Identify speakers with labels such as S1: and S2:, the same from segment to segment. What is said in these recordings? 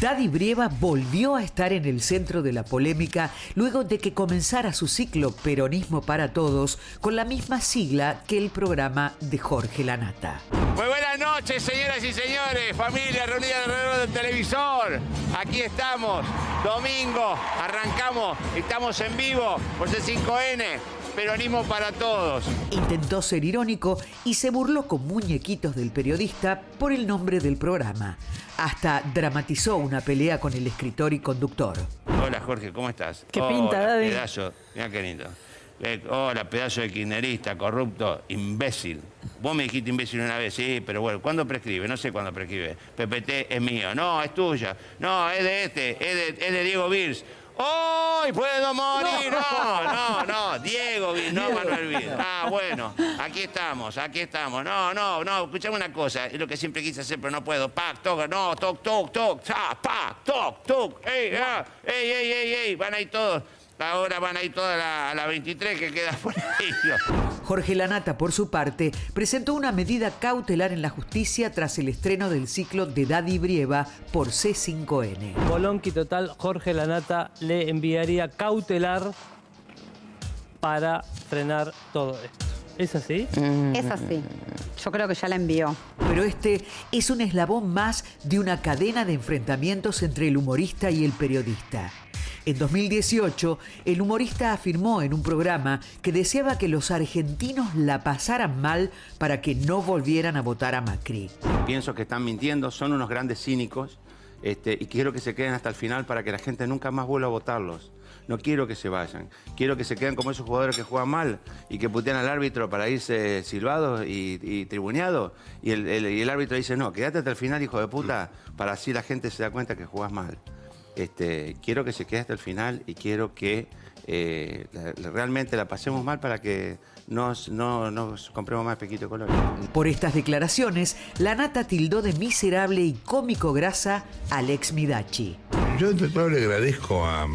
S1: Daddy Brieva volvió a estar en el centro de la polémica luego de que comenzara su ciclo Peronismo para Todos con la misma sigla que el programa de Jorge Lanata.
S2: Muy buenas noches, señoras y señores, familia reunida alrededor del televisor. Aquí estamos, domingo, arrancamos, estamos en vivo por C5N. Peronismo para todos.
S1: Intentó ser irónico y se burló con muñequitos del periodista por el nombre del programa. Hasta dramatizó una pelea con el escritor y conductor.
S2: Hola Jorge, ¿cómo estás?
S3: ¿Qué pinta,
S2: Hola,
S3: Daddy?
S2: Pedazo, mira qué lindo. Eh, Hola, pedazo de kirchnerista, corrupto, imbécil. Vos me dijiste imbécil una vez, sí, pero bueno, ¿cuándo prescribe? No sé cuándo prescribe. PPT es mío. No, es tuya. No, es de este, es de, es de Diego Virs. ¡Hoy puedo morir! No, no, no, Diego no Manuel Virs. Ah, bueno, aquí estamos, aquí estamos. No, no, no, escuchame una cosa, es lo que siempre quise hacer, pero no puedo. Pac, toc, no, toc, toc, toc, ta, pac, toc, toc, ey, ah, ey, ey, ey, ey, van ahí todos. Ahora van a ir todas a la, a la 23 que queda por ahí.
S1: Jorge Lanata, por su parte, presentó una medida cautelar en la justicia tras el estreno del ciclo de Daddy Brieva por C5N.
S3: Bolonqui total, Jorge Lanata le enviaría cautelar para frenar todo esto. ¿Es así?
S4: Es así. Yo creo que ya la envió.
S1: Pero este es un eslabón más de una cadena de enfrentamientos entre el humorista y el periodista. En 2018, el humorista afirmó en un programa que deseaba que los argentinos la pasaran mal para que no volvieran a votar a Macri.
S2: Pienso que están mintiendo, son unos grandes cínicos este, y quiero que se queden hasta el final para que la gente nunca más vuelva a votarlos. No quiero que se vayan. Quiero que se queden como esos jugadores que juegan mal y que putean al árbitro para irse silbados y, y tribuneados. Y el, y el árbitro dice, no, quédate hasta el final, hijo de puta, para así la gente se da cuenta que jugás mal. Este, quiero que se quede hasta el final y quiero que eh, la- la- realmente la pasemos mal para que nos, no nos compremos más pequito color.
S1: Por estas declaraciones, Lanata tildó de miserable y cómico grasa al ex Midachi.
S5: Yo todo le agradezco a,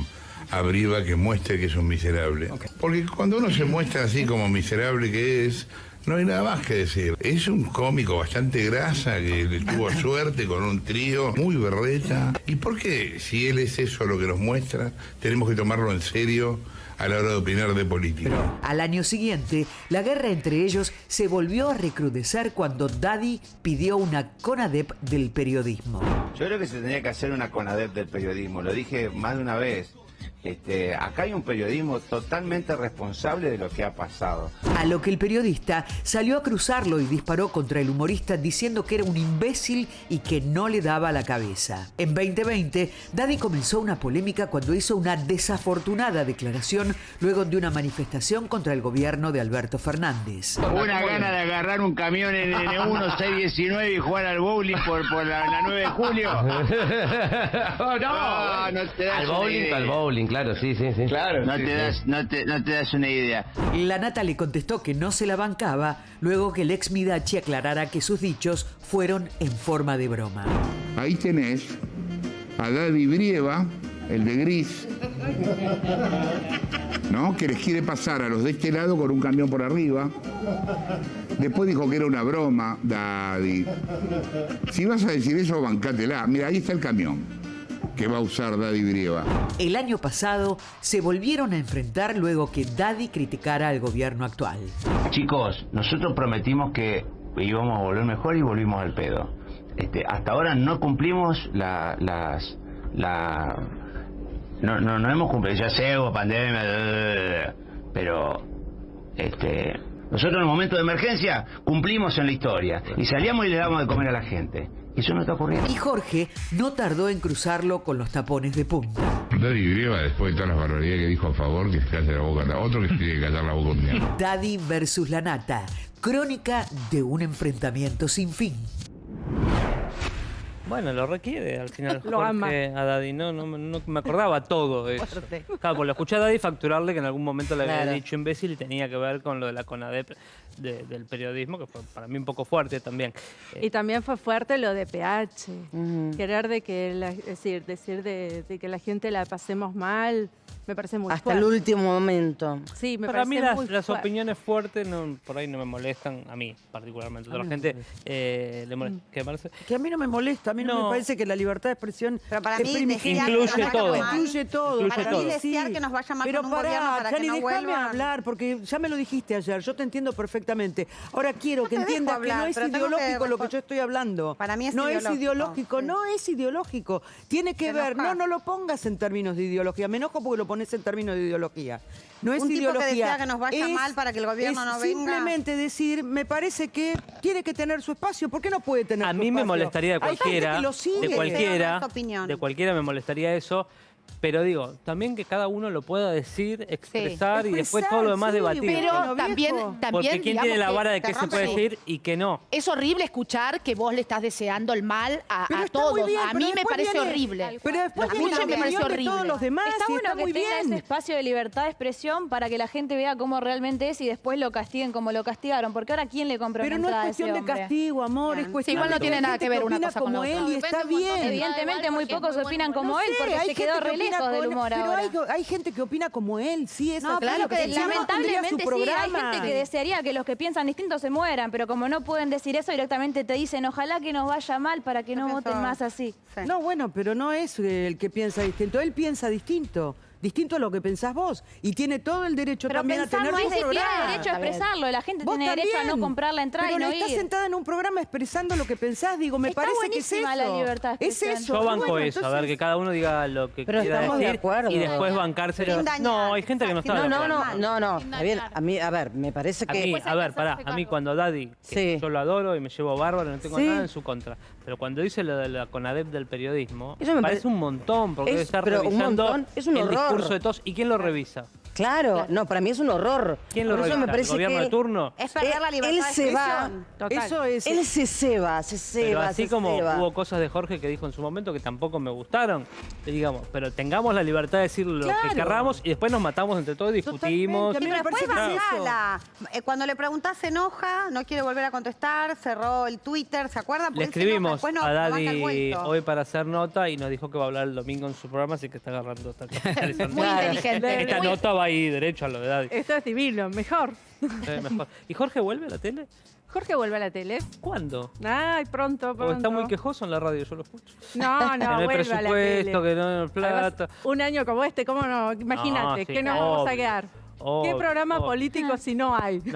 S5: a Briva que muestre que es un miserable. Porque cuando uno se muestra así como miserable que es, no hay nada más que decir. Es un cómico bastante grasa que le tuvo suerte con un trío muy berreta. ¿Y por qué, si él es eso lo que nos muestra, tenemos que tomarlo en serio a la hora de opinar de política?
S1: Al año siguiente, la guerra entre ellos se volvió a recrudecer cuando Daddy pidió una CONADEP del periodismo.
S2: Yo creo que se tenía que hacer una CONADEP del periodismo, lo dije más de una vez. Este, acá hay un periodismo totalmente responsable de lo que ha pasado.
S1: A lo que el periodista salió a cruzarlo y disparó contra el humorista diciendo que era un imbécil y que no le daba la cabeza. En 2020, Daddy comenzó una polémica cuando hizo una desafortunada declaración luego de una manifestación contra el gobierno de Alberto Fernández.
S6: Una gana de agarrar un camión en N1 619 y jugar al bowling por, por la, la 9 de julio. no, no te das
S7: Al bowling,
S6: idea.
S7: al bowling, claro, sí, sí, sí.
S6: Claro, no, te das, no, te, no te das una idea.
S1: La Nata le contestó que no se la bancaba luego que el ex Midachi aclarara que sus dichos fueron en forma de broma.
S5: Ahí tenés a Daddy Brieva, el de gris, ¿no? Que les quiere pasar a los de este lado con un camión por arriba. Después dijo que era una broma, Daddy. Si vas a decir eso, bancátela. Mira, ahí está el camión que va a usar Daddy Brieva.
S1: El año pasado se volvieron a enfrentar luego que Daddy criticara al gobierno actual.
S6: Chicos, nosotros prometimos que íbamos a volver mejor y volvimos al pedo. Este, hasta ahora no cumplimos la, las... La, no, no, no hemos cumplido, ya sé, hubo pandemia, pero este, nosotros en el momento de emergencia cumplimos en la historia y salíamos y le damos de comer a la gente. Eso no está ocurriendo.
S1: Y Jorge no tardó en cruzarlo con los tapones de punta.
S5: Daddy Brieva, después de todas las barbaridades que dijo a favor, que se calle la boca. Otro que se tiene que callar la boca un día.
S1: Daddy versus la Nata, crónica de un enfrentamiento sin fin.
S3: Bueno, lo requiere al final
S4: Lo ama.
S3: A Daddy. No, no, no me acordaba todo eso. Claro, pues lo escuché a Daddy facturarle que en algún momento le había
S4: Claro.
S3: dicho imbécil y tenía que ver con lo de la CONADEP de- del periodismo, que fue para mí un poco fuerte también. Eh,
S7: Y también fue fuerte lo de PH.
S8: Ujú.
S7: Querer de que, la- es decir, decir de, de que la gente la pasemos mal, me parece muy
S8: Hasta el
S7: fuerte.
S8: último momento.
S7: Sí, me
S3: Para
S7: parece
S3: mí las,
S7: muy
S3: las
S7: fuerte.
S3: opiniones fuertes no, por ahí no me molestan, a mí particularmente. A otra gente eh, le molesta. ¿Qué, Marce?
S9: Que a mí no me molesta, a mí no,
S3: No.
S9: me parece que la libertad de expresión
S4: Pero para mí
S3: Incluye
S4: que nos vaya
S3: todo.
S9: Incluye todo.
S3: Incluye
S4: Para
S3: todo.
S4: mí desear que nos vaya mal
S9: Pero
S4: con un gobierno para
S9: Chani,
S4: que no
S9: déjame
S4: vuelvan.
S9: hablar, porque ya me lo dijiste ayer, yo te entiendo perfectamente. Ahora quiero que
S4: dejo
S9: entiendas que
S4: hablar,
S9: no es
S4: que
S9: ideológico lo que yo estoy hablando.
S4: Para mí es
S9: no
S4: ideológico,
S9: es ideológico,
S4: sí.
S9: no es ideológico. Tiene que
S4: Te
S9: ver, no, no lo pongas en términos de ideología. Me enojo porque lo pones en términos de ideología. No es
S4: Un tipo que
S9: ideología.
S4: desea que nos vaya
S9: es-
S4: mal para que el gobierno
S9: es
S4: no venga.
S9: Simplemente decir, me parece que tiene que tener su espacio. ¿Por qué no puede tener
S3: A
S9: su
S3: mí me molestaría de
S9: Hay gente
S3: cualquiera,
S9: que lo sigue.
S3: de cualquiera, de cualquiera me molestaría eso. Pero digo, también que cada uno lo pueda decir, expresar y después todo lo demás debatir.
S10: Pero también, también
S3: Porque quién
S10: digamos
S3: tiene la
S10: que
S3: vara de qué se
S4: rompe
S3: puede decir y qué no.
S10: Es horrible escuchar que vos le estás deseando el mal a,
S9: Pero
S10: a
S9: está muy
S10: todos.
S9: bien,
S10: a
S9: pero
S10: mí me
S9: después
S10: parece
S9: viene-
S10: horrible.
S9: Pero después
S10: A mí
S9: viene
S10: también
S9: la
S10: me pareció
S9: opinión de todos
S10: horrible.
S9: los demás
S11: Está
S9: y
S11: bueno
S9: está
S11: que
S9: muy
S11: tenga
S9: bien.
S11: ese espacio de libertad de expresión para que la gente vea cómo realmente es y después lo castiguen como lo castigaron. Porque ahora, ¿quién le compra una
S9: Pero no es
S11: entrada a ese
S9: cuestión de
S11: hombre?
S9: castigo, amor, es cuestión
S10: igual no
S9: de
S10: tiene nada
S9: gente
S10: que ver una
S9: opina
S10: cosa con
S9: como
S10: la
S9: él
S10: otra.
S9: y está bien.
S11: Evidentemente, muy pocos opinan como él porque se quedó
S9: que
S11: re
S9: opina
S11: lejos del
S9: con-
S11: humor
S9: pero
S11: ahora.
S9: hay, hay gente que opina como él, sí, es
S11: No, claro que
S9: Si no, no
S11: lamentablemente sí, hay gente que desearía que los que piensan distinto se mueran, pero como no pueden decir eso, directamente te dicen, ojalá que nos vaya mal para que no voten más así.
S4: Sí.
S9: No, bueno, pero no es el que piensa distinto, él piensa distinto. Distinto a lo que pensás vos. Y tiene todo el derecho
S11: Pero
S9: también a
S11: pensar
S9: tener
S11: no tiene derecho a
S8: Está
S11: expresarlo, la gente tiene derecho a no comprar la entrada
S9: Pero
S11: y no
S9: estás
S11: ir.
S9: sentada en un programa expresando lo que pensás, digo, me
S11: Está
S9: parece que es eso.
S11: la libertad de
S9: es eso.
S3: Yo banco
S9: bueno,
S3: eso, a ver, que cada uno diga lo que
S8: Pero
S3: quiera
S8: estamos de
S3: decir
S8: acuerdo.
S3: y después
S4: dañar,
S3: No, hay gente que no está
S8: No, no,
S3: acuerdo.
S8: no, no, no. Está bien. A mí, a ver, me parece
S3: A
S8: que.
S3: mí, a ver, pará, a mí cuando Daddy, que
S8: Sí.
S3: yo lo adoro y me llevo bárbaro, no tengo
S8: Sí.
S3: nada en su contra, pero cuando dice lo de la CONADEP del periodismo,
S8: Eso me
S3: parece un montón, porque
S8: Es-
S3: debe estar
S8: pero un
S3: revisando
S8: montón, es un
S3: el
S8: horror.
S3: Discurso de todos. ¿Y quién lo revisa?
S8: Claro, no, para mí es un horror.
S3: ¿Quién lo
S8: Por eso me parece
S3: ¿El gobierno
S8: que
S3: de turno?
S4: Es perder la libertad
S8: él
S4: de
S8: se va.
S7: Total.
S9: Eso es.
S8: Él se ceba, se
S3: Pero
S8: ceba,
S3: así
S8: se
S3: como
S8: ceba.
S3: hubo cosas de Jorge que dijo en su momento que tampoco me gustaron, y digamos, pero tengamos la libertad de decir lo
S9: Claro.
S3: que querramos y después nos matamos entre todos, discutimos.
S9: Totalmente, a mí
S4: Sí,
S9: me
S4: pero después bajala. Eh, Cuando le preguntás se enoja, no quiere volver a contestar, cerró el Twitter, ¿se acuerdan?
S3: Le
S4: Porque
S3: escribimos
S4: no-
S3: a Daddy hoy para hacer nota y nos dijo que va a hablar el domingo en su programa, así que está agarrando esta,
S10: Muy inteligente.
S3: esta nota va ahí derecho a lo de Daddy.
S7: Esto es divino, mejor.
S3: Eh, mejor. ¿Y Jorge vuelve a la tele?
S7: Jorge vuelve a la tele.
S3: ¿Cuándo?
S7: Ay, pronto, pronto.
S3: está muy quejoso en la radio, yo lo escucho.
S7: No, no,
S3: que no hay
S7: vuelve a la
S3: presupuesto,
S7: tele.
S3: que no hay
S7: Además,
S3: plata.
S7: un año como este, ¿cómo no? Imagínate,
S3: sí,
S7: ¿qué nos vamos a
S3: obvio,
S7: quedar? ¿Qué programa
S3: obvio.
S7: político si no hay?
S3: No.